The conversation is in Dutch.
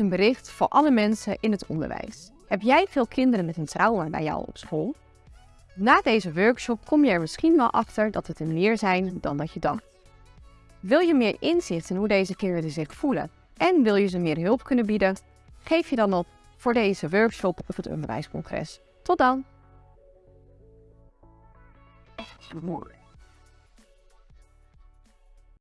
een bericht voor alle mensen in het onderwijs. Heb jij veel kinderen met een trauma bij jou op school? Na deze workshop kom je er misschien wel achter dat het er meer zijn dan dat je dacht. Wil je meer inzicht in hoe deze kinderen zich voelen en wil je ze meer hulp kunnen bieden? Geef je dan op voor deze workshop of het onderwijscongres. Tot dan!